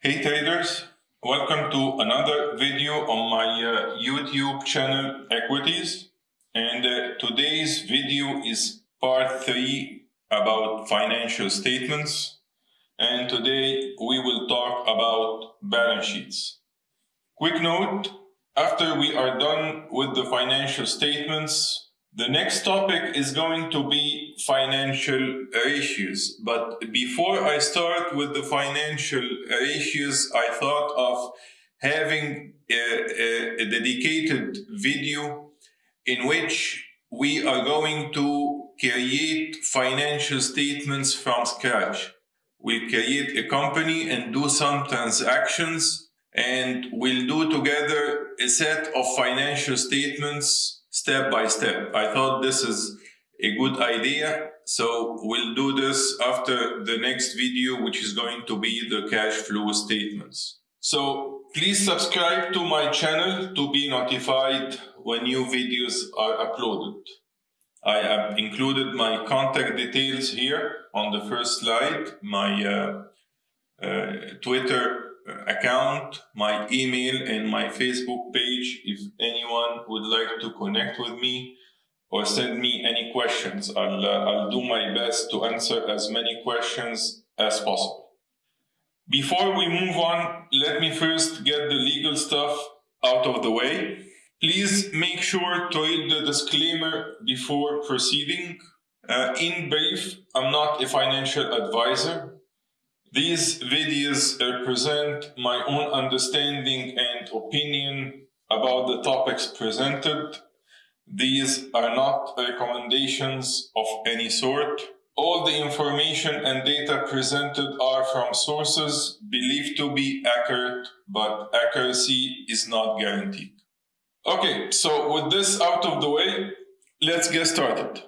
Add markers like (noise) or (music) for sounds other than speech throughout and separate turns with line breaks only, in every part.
Hey traders, welcome to another video on my uh, YouTube channel Equities and uh, today's video is part 3 about financial statements and today we will talk about balance sheets. Quick note, after we are done with the financial statements the next topic is going to be financial ratios. But before I start with the financial ratios, I thought of having a, a, dedicated video in which we are going to create financial statements from scratch. We'll create a company and do some transactions and we'll do together a set of financial statements step by step. I thought this is a good idea. So we'll do this after the next video, which is going to be the cash flow statements. So please subscribe to my channel to be notified when new videos are uploaded. I have included my contact details here on the first slide, my uh, uh, Twitter account, my email, and my Facebook page if anyone would like to connect with me or send me any questions. I'll, uh, I'll do my best to answer as many questions as possible. Before we move on, let me first get the legal stuff out of the way. Please make sure to read the disclaimer before proceeding. Uh, in brief, I'm not a financial advisor. These videos represent my own understanding and opinion about the topics presented. These are not recommendations of any sort. All the information and data presented are from sources believed to be accurate, but accuracy is not guaranteed. Okay, so with this out of the way, let's get started.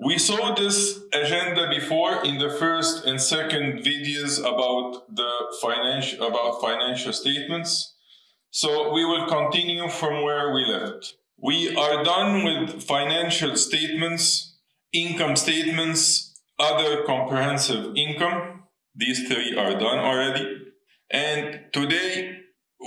We saw this agenda before in the first and second videos about the financial about financial statements. So we will continue from where we left. We are done with financial statements, income statements, other comprehensive income. These three are done already. And today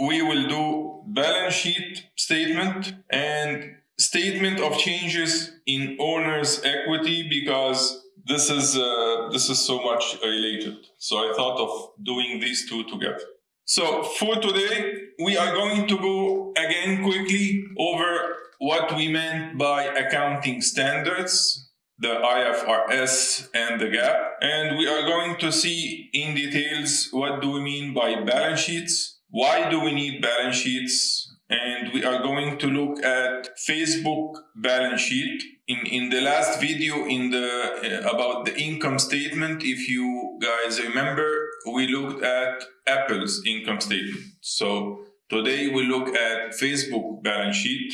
we will do balance sheet statement and statement of changes in owner's equity because this is uh, this is so much related. So I thought of doing these two together. So for today, we are going to go again quickly over what we meant by accounting standards, the IFRS and the GAAP. And we are going to see in details what do we mean by balance sheets, why do we need balance sheets, and we are going to look at Facebook balance sheet. In, in the last video in the uh, about the income statement, if you guys remember, we looked at Apple's income statement. So today we look at Facebook balance sheet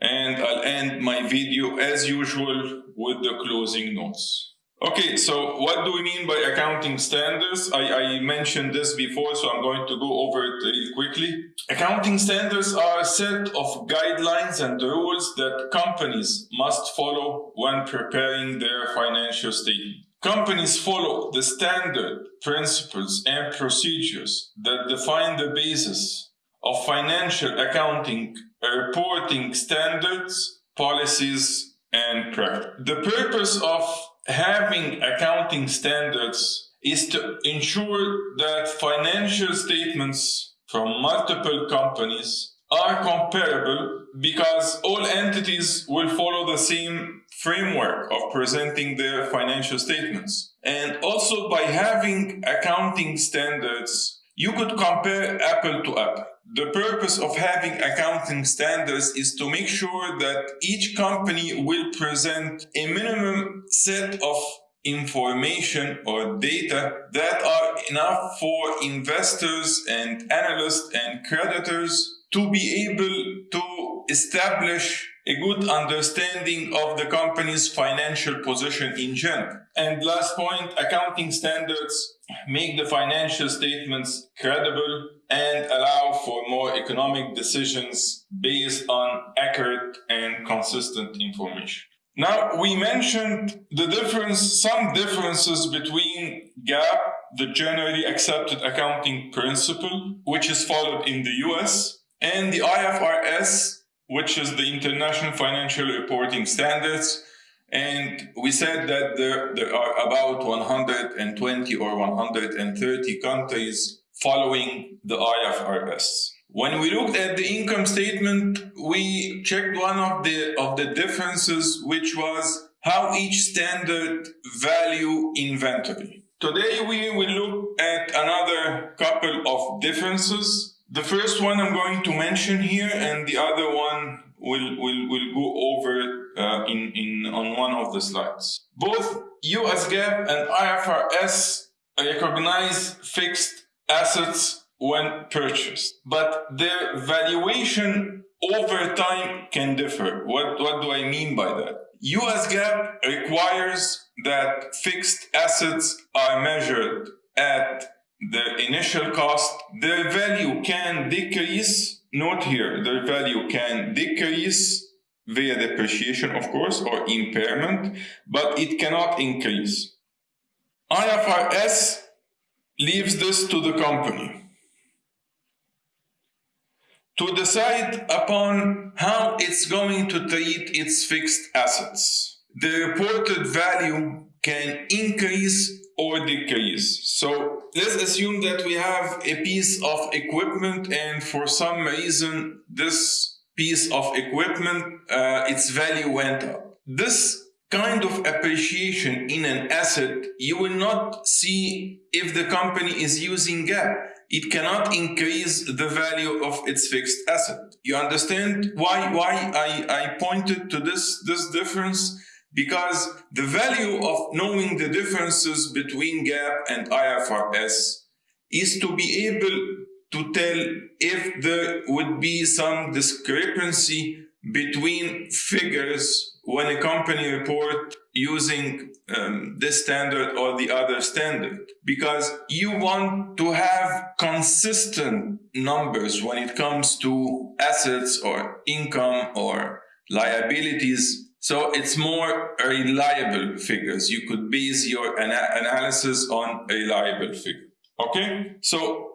and I'll end my video as usual with the closing notes. Okay, so what do we mean by accounting standards? I, I, mentioned this before, so I'm going to go over it really quickly. Accounting standards are a set of guidelines and rules that companies must follow when preparing their financial statement. Companies follow the standard principles and procedures that define the basis of financial accounting reporting standards, policies, and practice. The purpose of having accounting standards is to ensure that financial statements from multiple companies are comparable because all entities will follow the same framework of presenting their financial statements. And also by having accounting standards, you could compare apple to apple. The purpose of having accounting standards is to make sure that each company will present a minimum set of information or data that are enough for investors and analysts and creditors to be able to establish a good understanding of the company's financial position in general. And last point, accounting standards make the financial statements credible and allow for more economic decisions based on accurate and consistent information. Now, we mentioned the difference, some differences between GAAP the generally accepted accounting principle, which is followed in the US, and the IFRS, which is the International Financial Reporting Standards. And we said that there, there are about 120 or 130 countries following the IFRS. When we looked at the income statement, we checked one of the of the differences, which was how each standard value inventory. Today we will look at another couple of differences. The first one I'm going to mention here, and the other one will will will go over uh, in in on one of the slides. Both US GAAP and IFRS recognize fixed assets when purchased, but their valuation over time can differ. What, what do I mean by that? US GAAP requires that fixed assets are measured at the initial cost. Their value can decrease. Note here, their value can decrease via depreciation, of course, or impairment, but it cannot increase. IFRS leaves this to the company to decide upon how it's going to treat its fixed assets. The reported value can increase or decrease. So let's assume that we have a piece of equipment and for some reason this piece of equipment, uh, its value went up. This kind of appreciation in an asset, you will not see if the company is using GAAP it cannot increase the value of its fixed asset. You understand why, why I, I pointed to this, this difference? Because the value of knowing the differences between GAAP and IFRS is to be able to tell if there would be some discrepancy between figures when a company report using um, this standard or the other standard because you want to have consistent numbers when it comes to assets or income or liabilities. So it's more reliable figures. You could base your ana analysis on a reliable figure. Okay? So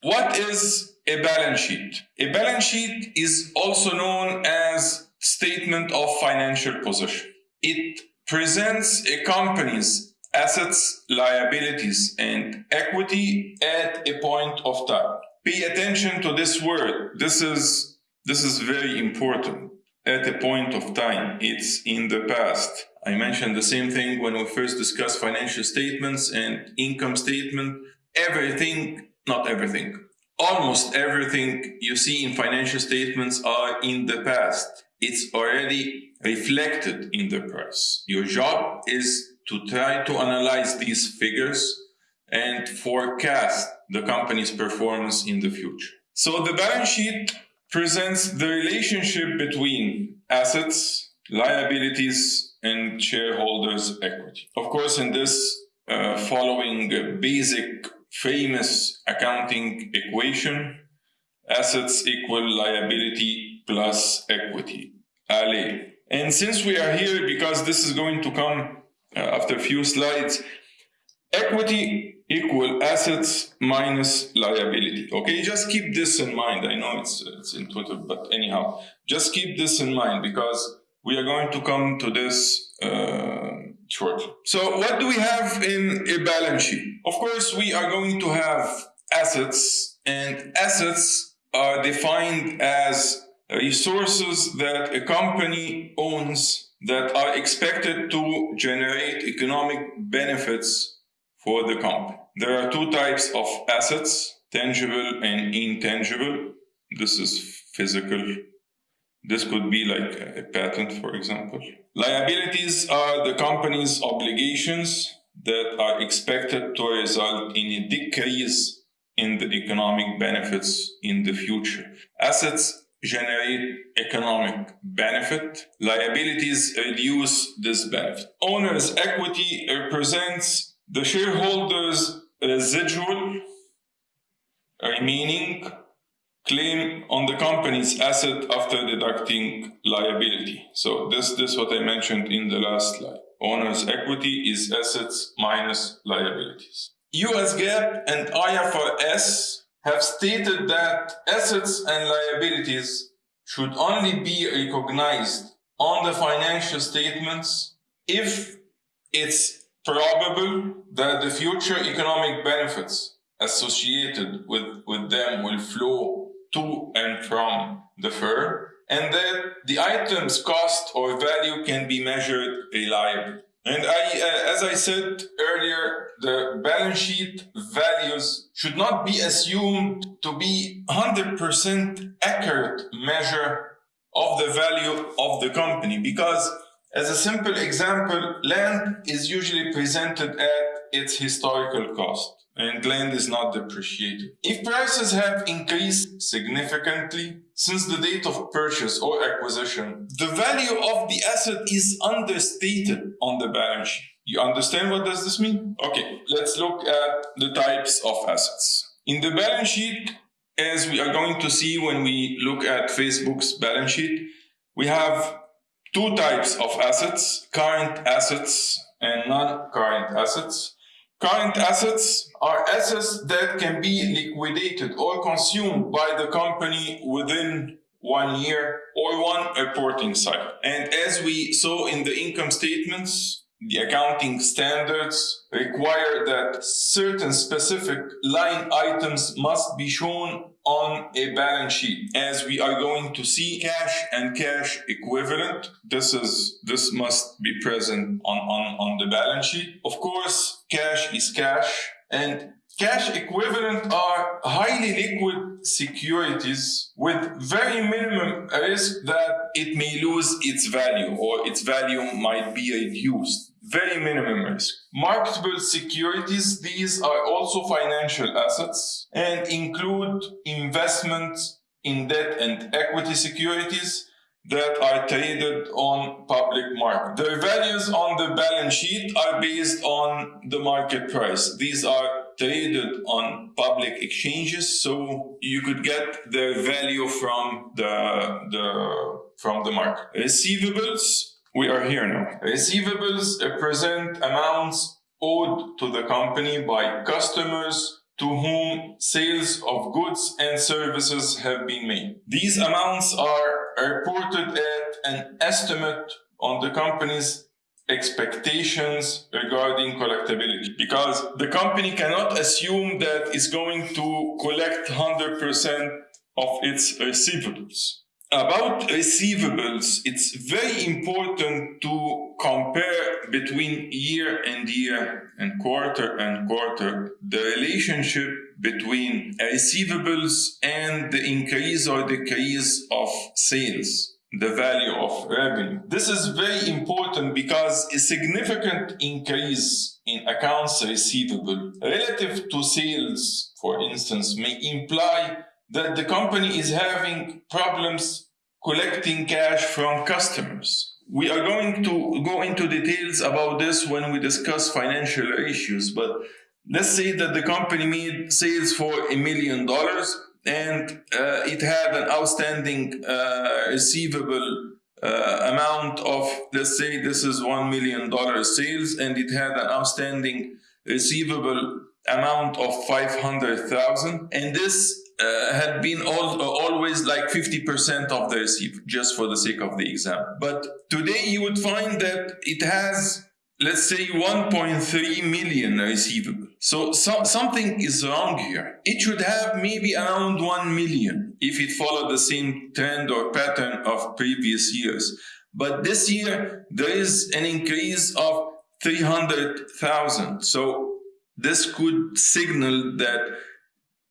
what is a balance sheet? A balance sheet is also known as statement of financial position. It presents a company's assets, liabilities, and equity at a point of time. Pay attention to this word. This is, this is very important. At a point of time, it's in the past. I mentioned the same thing when we first discussed financial statements and income statement. Everything, not everything, almost everything you see in financial statements are in the past it's already reflected in the price. Your job is to try to analyze these figures and forecast the company's performance in the future. So the balance sheet presents the relationship between assets, liabilities, and shareholders' equity. Of course, in this uh, following basic famous accounting equation, assets equal liability plus equity. And since we are here, because this is going to come uh, after a few slides, equity equal assets minus liability. Okay, just keep this in mind. I know it's, it's intuitive, but anyhow, just keep this in mind because we are going to come to this uh, shortly. So what do we have in a balance sheet? Of course, we are going to have assets and assets are defined as resources that a company owns that are expected to generate economic benefits for the company. There are two types of assets, tangible and intangible. This is physical. This could be like a patent, for example. Liabilities are the company's obligations that are expected to result in a decrease in the economic benefits in the future. Assets generate economic benefit. Liabilities reduce this benefit. Owner's equity represents the shareholder's residual remaining claim on the company's asset after deducting liability. So this, this is what I mentioned in the last slide. Owner's equity is assets minus liabilities. US GAAP and IFRS have stated that assets and liabilities should only be recognized on the financial statements if it's probable that the future economic benefits associated with, with them will flow to and from the firm and that the item's cost or value can be measured reliably. And I, uh, as I said earlier, the balance sheet values should not be assumed to be 100% accurate measure of the value of the company. Because as a simple example, land is usually presented at its historical cost and land is not depreciated. If prices have increased significantly since the date of purchase or acquisition, the value of the asset is understated on the balance sheet. You understand what does this mean? Okay, let's look at the types of assets. In the balance sheet, as we are going to see when we look at Facebook's balance sheet, we have two types of assets, current assets and non-current assets. Current assets are assets that can be liquidated or consumed by the company within one year or one reporting cycle. And as we saw in the income statements, the accounting standards require that certain specific line items must be shown on a balance sheet. As we are going to see cash and cash equivalent, this is this must be present on, on, on the balance sheet. Of course, cash is cash and Cash equivalent are highly liquid securities with very minimum risk that it may lose its value or its value might be reduced. Very minimum risk. Marketable securities, these are also financial assets and include investments in debt and equity securities that are traded on public market. The values on the balance sheet are based on the market price. These are traded on public exchanges, so you could get the value from the, the from the market. Receivables, we are here now. Receivables represent amounts owed to the company by customers to whom sales of goods and services have been made. These amounts are reported at an estimate on the company's expectations regarding collectability because the company cannot assume that it's going to collect 100% of its receivables. About receivables, it's very important to compare between year and year and quarter and quarter the relationship between receivables and the increase or decrease of sales the value of revenue. This is very important because a significant increase in accounts receivable relative to sales, for instance, may imply that the company is having problems collecting cash from customers. We are going to go into details about this when we discuss financial issues, but let's say that the company made sales for a million dollars and uh, it had an outstanding uh, receivable uh, amount of, let's say this is $1 million sales, and it had an outstanding receivable amount of 500,000. And this uh, had been all, always like 50% of the receive, just for the sake of the example. But today you would find that it has let's say 1.3 million receivable. So, so, something is wrong here. It should have maybe around 1 million if it followed the same trend or pattern of previous years. But this year, there is an increase of 300,000. So this could signal that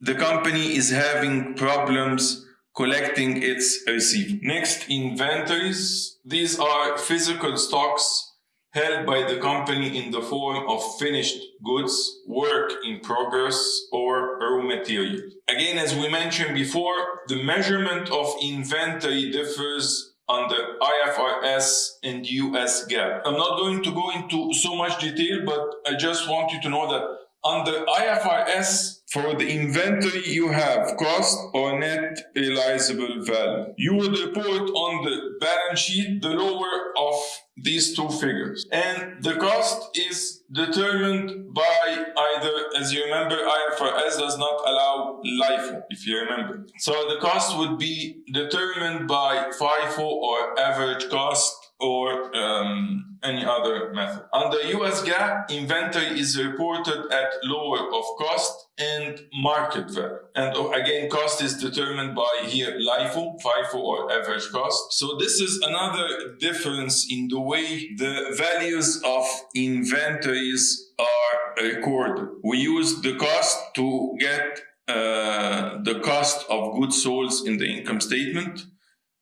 the company is having problems collecting its receipt. Next, inventories. These are physical stocks held by the company in the form of finished goods, work in progress, or raw material. Again, as we mentioned before, the measurement of inventory differs under IFRS and US GAAP. I'm not going to go into so much detail, but I just want you to know that under IFRS, for the inventory, you have cost or net realizable value. You would report on the balance sheet the lower of these two figures. And the cost is determined by either, as you remember, IFRS does not allow LIFO, if you remember. So the cost would be determined by FIFO or average cost or um, any other method. Under US GAAP, inventory is reported at lower of cost and market value. And oh, again, cost is determined by here LIFO, FIFO or average cost. So this is another difference in the way the values of inventories are recorded. We use the cost to get uh, the cost of goods sold in the income statement.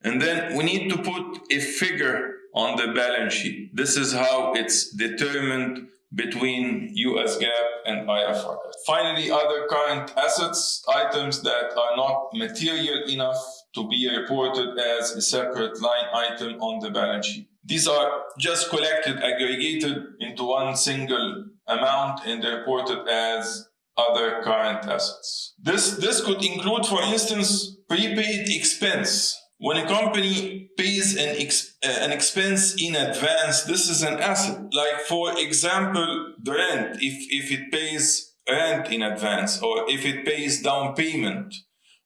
And then we need to put a figure on the balance sheet. This is how it's determined between US GAAP and IFRS. Finally, other current assets, items that are not material enough to be reported as a separate line item on the balance sheet. These are just collected, aggregated into one single amount and reported as other current assets. This, this could include, for instance, prepaid expense when a company pays an, ex uh, an expense in advance, this is an asset. Like, for example, the rent, if, if it pays rent in advance or if it pays down payment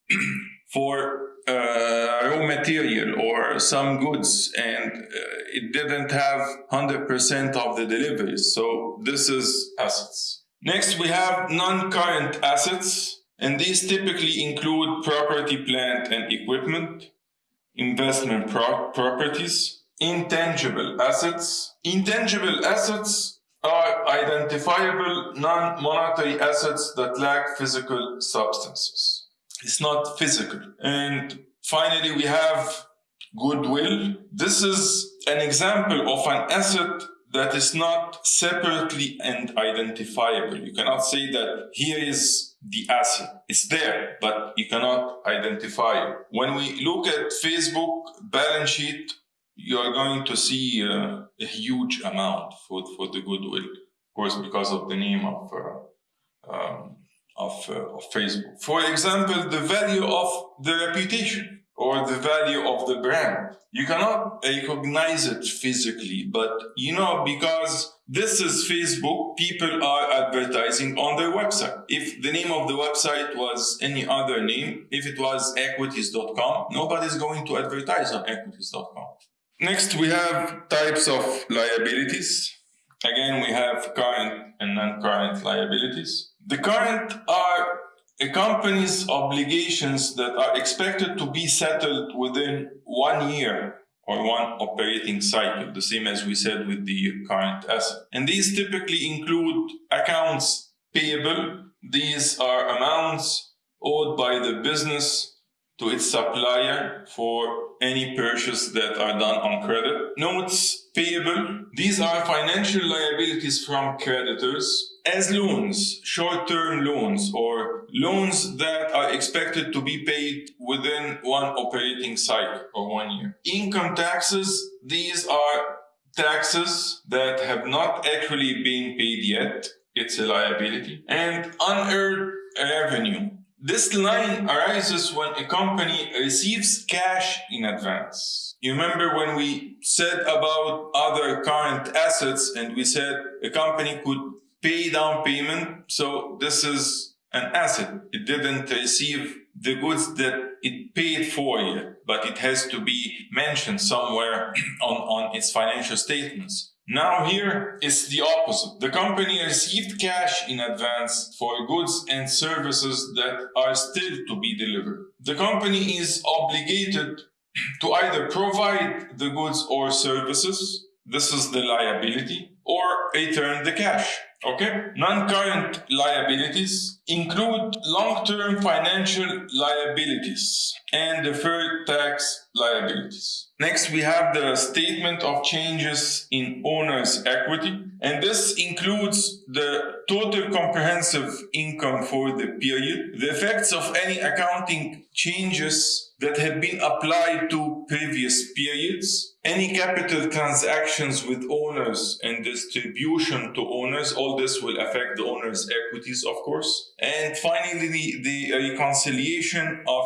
(clears throat) for uh, raw material or some goods and uh, it didn't have 100% of the deliveries. So this is assets. Next, we have non-current assets, and these typically include property, plant, and equipment investment pro properties, intangible assets. Intangible assets are identifiable non-monetary assets that lack physical substances. It's not physical. And finally, we have goodwill. This is an example of an asset that is not separately and identifiable. You cannot say that here is the asset. It's there, but you cannot identify it. When we look at Facebook balance sheet, you are going to see uh, a huge amount for, for the goodwill, of course, because of the name of, uh, um, of, uh, of Facebook. For example, the value of the reputation or the value of the brand. You cannot recognize it physically, but you know, because this is Facebook, people are advertising on their website. If the name of the website was any other name, if it was equities.com, nobody's going to advertise on equities.com. Next, we have types of liabilities. Again, we have current and non-current liabilities. The current are a company's obligations that are expected to be settled within one year or one operating cycle, the same as we said with the current asset. And these typically include accounts payable. These are amounts owed by the business to its supplier for any purchase that are done on credit. Notes payable. These are financial liabilities from creditors as loans, short-term loans or loans that are expected to be paid within one operating cycle or one year. Income taxes, these are taxes that have not actually been paid yet. It's a liability. And unearned revenue. This line arises when a company receives cash in advance. You remember when we said about other current assets and we said a company could pay down payment. So this is an asset. It didn't receive the goods that it paid for yet, but it has to be mentioned somewhere (clears throat) on, on its financial statements. Now here is the opposite. The company received cash in advance for goods and services that are still to be delivered. The company is obligated to either provide the goods or services, this is the liability, or return the cash. Okay. Non-current liabilities include long-term financial liabilities and deferred tax liabilities. Next, we have the statement of changes in owner's equity. And this includes the total comprehensive income for the period, the effects of any accounting changes that have been applied to previous periods, any capital transactions with owners and distribution to owners, all this will affect the owner's equities, of course. And finally, the, the reconciliation of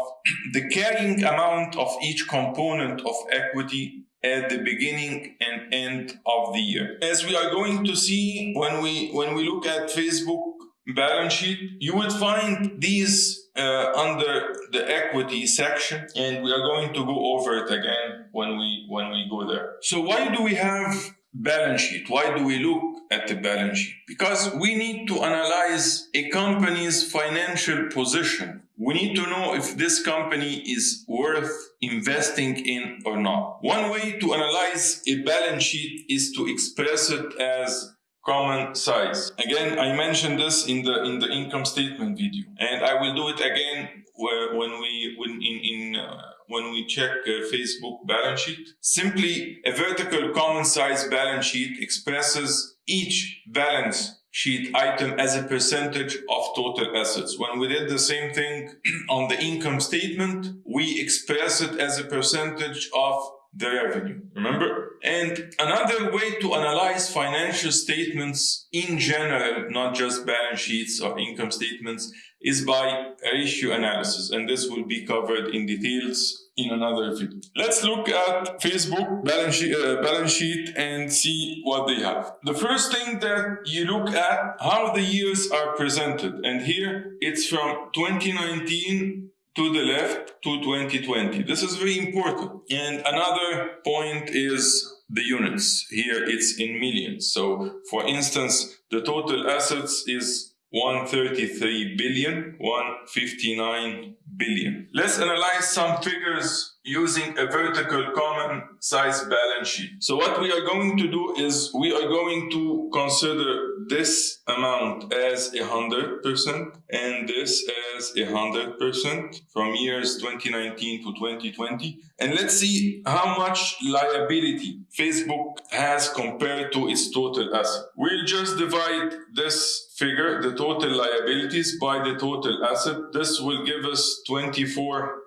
the carrying amount of each component of equity at the beginning and end of the year. As we are going to see when we when we look at Facebook balance sheet, you would find these uh, under the equity section, and we are going to go over it again when we when we go there. So why do we have balance sheet? Why do we look at the balance sheet? Because we need to analyze a company's financial position. We need to know if this company is worth investing in or not. One way to analyze a balance sheet is to express it as common size. Again, I mentioned this in the in the income statement video, and I will do it again when we when in in uh, when we check uh, Facebook balance sheet. Simply, a vertical common size balance sheet expresses each balance sheet item as a percentage of total assets. When we did the same thing (clears throat) on the income statement, we express it as a percentage of the revenue. Remember? And another way to analyze financial statements in general, not just balance sheets or income statements, is by ratio analysis. And this will be covered in details in another video. Let's look at Facebook balance sheet, uh, balance sheet and see what they have. The first thing that you look at how the years are presented. And here it's from 2019 to the left to 2020. This is very important. And another point is the units. Here it's in millions. So for instance, the total assets is 133 billion, 159 billion. Let's analyze some figures using a vertical common size balance sheet. So what we are going to do is we are going to consider this amount as a hundred percent and this as a hundred percent from years 2019 to 2020. And let's see how much liability Facebook has compared to its total asset. We'll just divide this figure, the total liabilities by the total asset. This will give us 24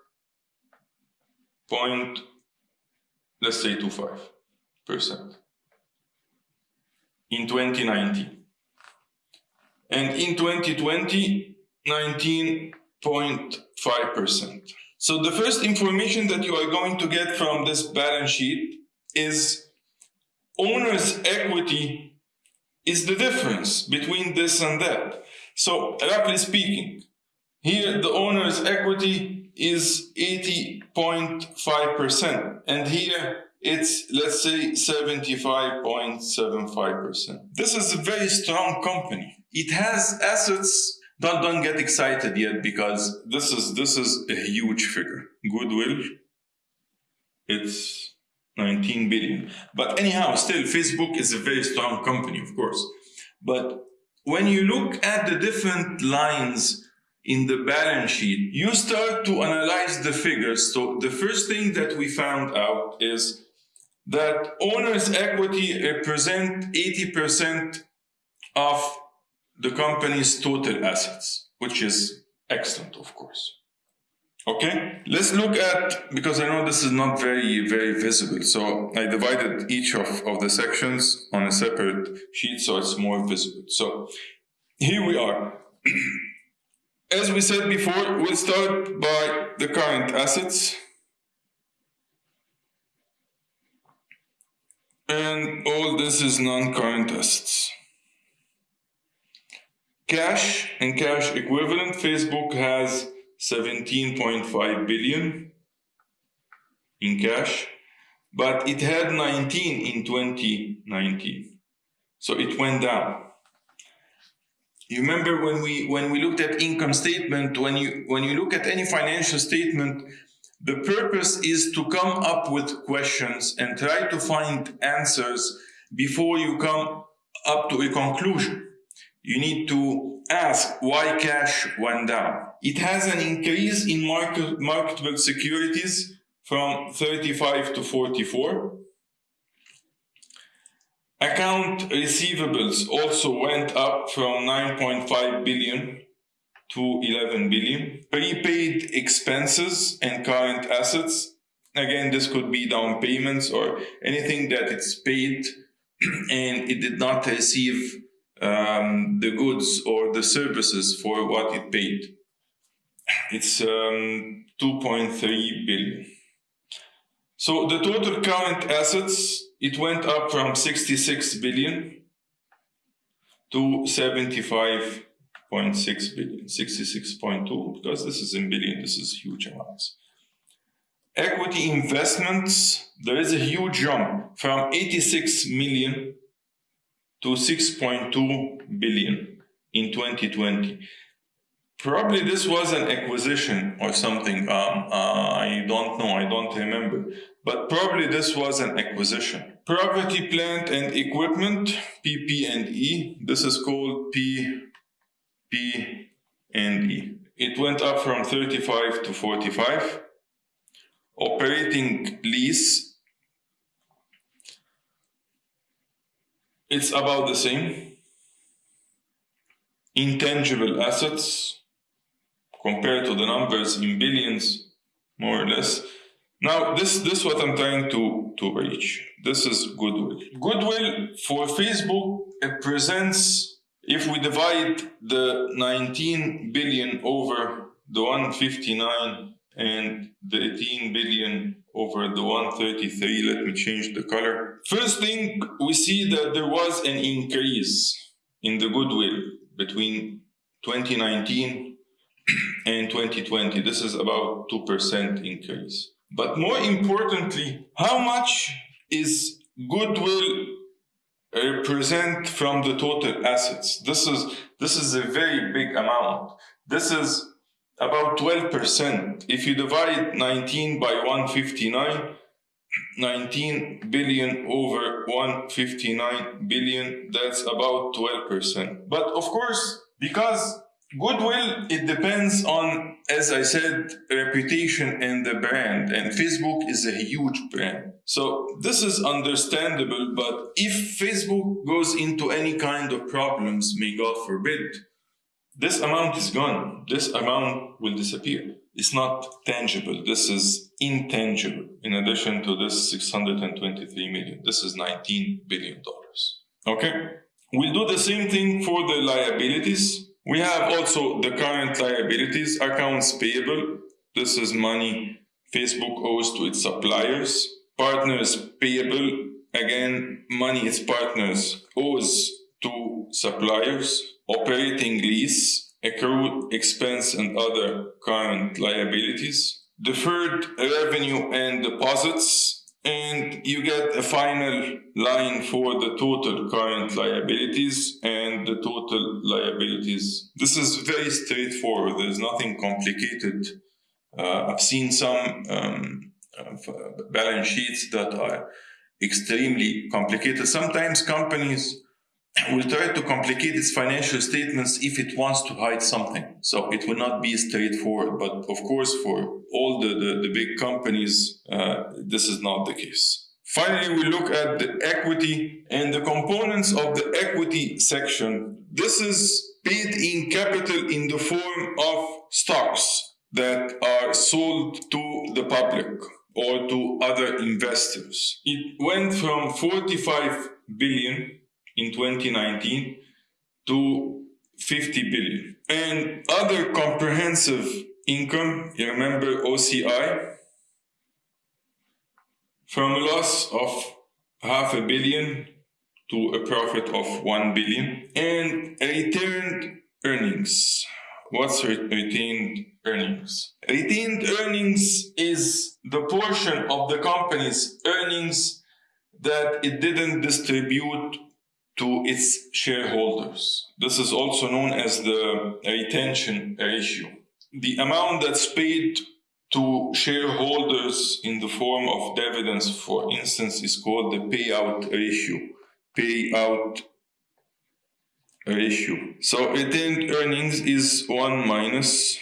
point, let's say 25 percent in 2019. And in 2020, 19.5 percent. So the first information that you are going to get from this balance sheet is owner's equity is the difference between this and that. So roughly speaking, here the owner's equity is 80.5%. And here it's, let's say, 75.75%. This is a very strong company. It has assets. Don't, don't get excited yet because this is, this is a huge figure. Goodwill, it's 19 billion. But anyhow, still, Facebook is a very strong company, of course. But when you look at the different lines in the balance sheet, you start to analyze the figures. So the first thing that we found out is that owner's equity represent 80% of the company's total assets, which is excellent, of course. Okay, let's look at, because I know this is not very, very visible. So I divided each of, of the sections on a separate sheet so it's more visible. So here we are. (clears throat) As we said before, we'll start by the current assets. And all this is non-current assets. Cash and cash equivalent, Facebook has 17.5 billion in cash, but it had 19 in 2019. So it went down. You remember when we when we looked at income statement when you when you look at any financial statement the purpose is to come up with questions and try to find answers before you come up to a conclusion you need to ask why cash went down it has an increase in market, marketable securities from 35 to 44 Account receivables also went up from 9.5 billion to 11 billion. Prepaid expenses and current assets. Again, this could be down payments or anything that it's paid (clears throat) and it did not receive um, the goods or the services for what it paid. It's um, 2.3 billion. So the total current assets, it went up from 66 billion to 75.6 billion, 66.2, because this is in billion, this is huge amounts. Equity investments, there is a huge jump from 86 million to 6.2 billion in 2020. Probably this was an acquisition or something. Um, uh, I don't know, I don't remember. But probably this was an acquisition. Property, plant and equipment, PP&E. This is called P, P and E. It went up from 35 to 45. Operating lease it's about the same. Intangible assets compared to the numbers in billions, more or less. Now, this this what I'm trying to, to reach. This is goodwill. Goodwill for Facebook represents if we divide the 19 billion over the 159 and the 18 billion over the 133. Let me change the color. First thing, we see that there was an increase in the goodwill between 2019 and 2020. This is about 2% increase. But more importantly, how much is goodwill represent from the total assets? This is, this is a very big amount. This is about 12%. If you divide 19 by 159, 19 billion over 159 billion, that's about 12%. But of course, because goodwill, it depends on, as I said, reputation and the brand. And Facebook is a huge brand. So this is understandable. But if Facebook goes into any kind of problems, may God forbid, this amount is gone. This amount will disappear. It's not tangible. This is intangible. In addition to this 623 million, this is 19 billion dollars. Okay. We'll do the same thing for the liabilities. We have also the current liabilities, accounts payable. This is money Facebook owes to its suppliers. Partners payable. Again, money its partners owes to suppliers operating lease, accrued expense and other current liabilities, deferred revenue and deposits, and you get a final line for the total current liabilities and the total liabilities. This is very straightforward. There's nothing complicated. Uh, I've seen some um, uh, balance sheets that are extremely complicated. Sometimes companies will try to complicate its financial statements if it wants to hide something. So it will not be straightforward. But of course, for all the, the, the big companies, uh, this is not the case. Finally, we look at the equity and the components of the equity section. This is paid in capital in the form of stocks that are sold to the public or to other investors. It went from 45 billion in 2019 to 50 billion. And other comprehensive income, you remember OCI, from a loss of half a billion to a profit of 1 billion. And retained earnings. What's retained earnings? Retained earnings is the portion of the company's earnings that it didn't distribute to its shareholders. This is also known as the retention ratio. The amount that's paid to shareholders in the form of dividends, for instance, is called the payout ratio. Payout ratio. So retained earnings is 1 minus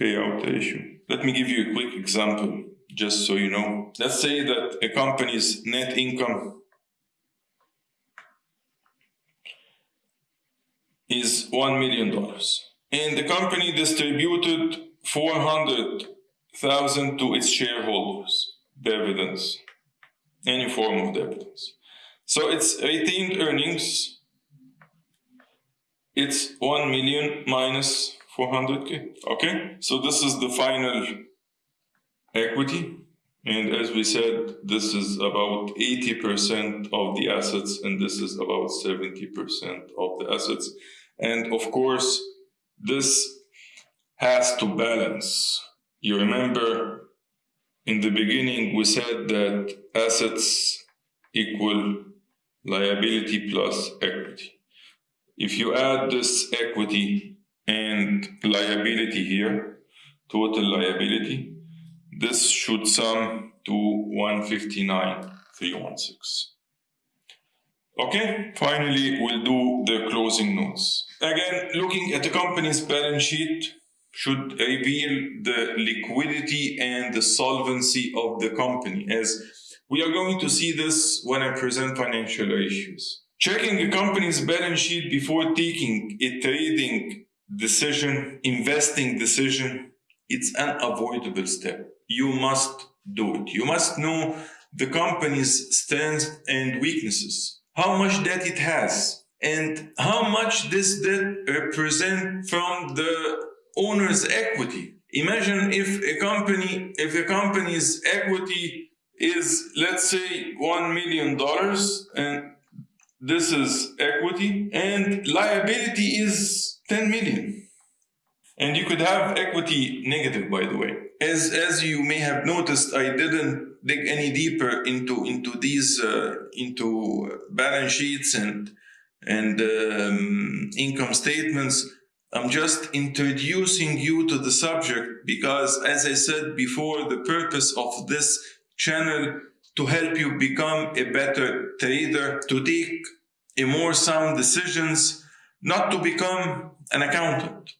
payout ratio. Let me give you a quick example, just so you know. Let's say that a company's net income is $1 million. and the company distributed 400,000 to its shareholders, dividends, any form of dividends. So it's retained earnings, it's 1 million minus 400k, okay? So this is the final equity. And as we said, this is about 80% of the assets, and this is about 70% of the assets. And of course, this has to balance. You remember in the beginning, we said that assets equal liability plus equity. If you add this equity and liability here, total liability, this should sum to 159,316. Okay, finally, we'll do the closing notes. Again, looking at the company's balance sheet should reveal the liquidity and the solvency of the company, as we are going to see this when I present financial ratios. Checking a company's balance sheet before taking a trading decision, investing decision, it's an avoidable step. You must do it. You must know the company's strengths and weaknesses, how much debt it has, and how much this debt represent from the owner's equity. Imagine if a company, if a company's equity is, let's say, $1 million and this is equity and liability is 10 million. And you could have equity negative, by the way. As, as you may have noticed, I didn't dig any deeper into, into these, uh, into balance sheets and, and um, income statements. I'm just introducing you to the subject because, as I said before, the purpose of this channel to help you become a better trader, to take a more sound decisions, not to become an accountant.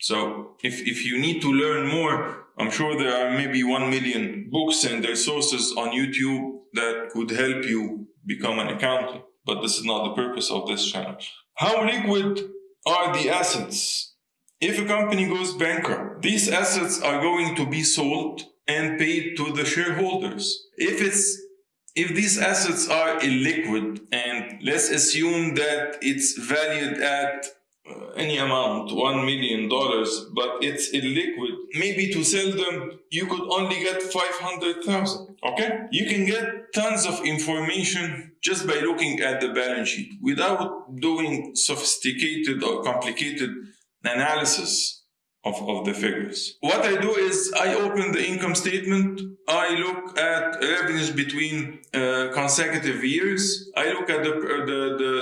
So if, if you need to learn more, I'm sure there are maybe 1 million books and resources on YouTube that could help you become an accountant. But this is not the purpose of this channel. How liquid are the assets? If a company goes bankrupt, these assets are going to be sold and paid to the shareholders. If it's if these assets are illiquid and let's assume that it's valued at any amount, $1 million, but it's illiquid, maybe to sell them, you could only get 500,000. Okay? You can get tons of information just by looking at the balance sheet without doing sophisticated or complicated analysis of, of the figures. What I do is I open the income statement, I look at revenues between uh, consecutive years, I look at the, the,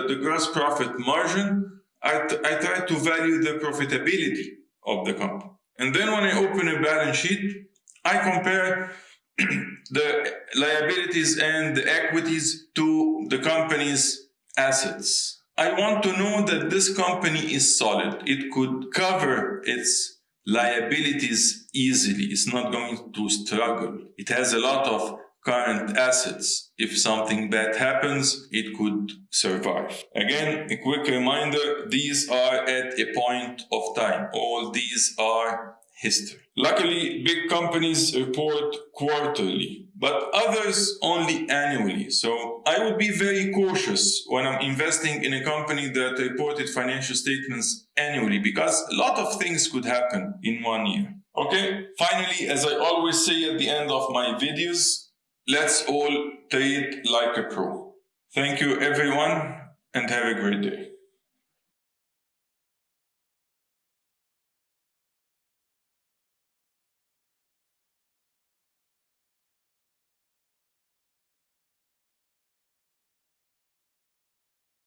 the, the gross profit margin, I, I try to value the profitability of the company. And then when I open a balance sheet, I compare (clears throat) the liabilities and the equities to the company's assets. I want to know that this company is solid. It could cover its liabilities easily. It's not going to struggle. It has a lot of current assets. If something bad happens, it could survive. Again, a quick reminder, these are at a point of time. All these are history. Luckily, big companies report quarterly, but others only annually. So I would be very cautious when I'm investing in a company that reported financial statements annually because a lot of things could happen in one year. Okay, finally, as I always say at the end of my videos, let's all trade like a pro. Thank you everyone and have a great day.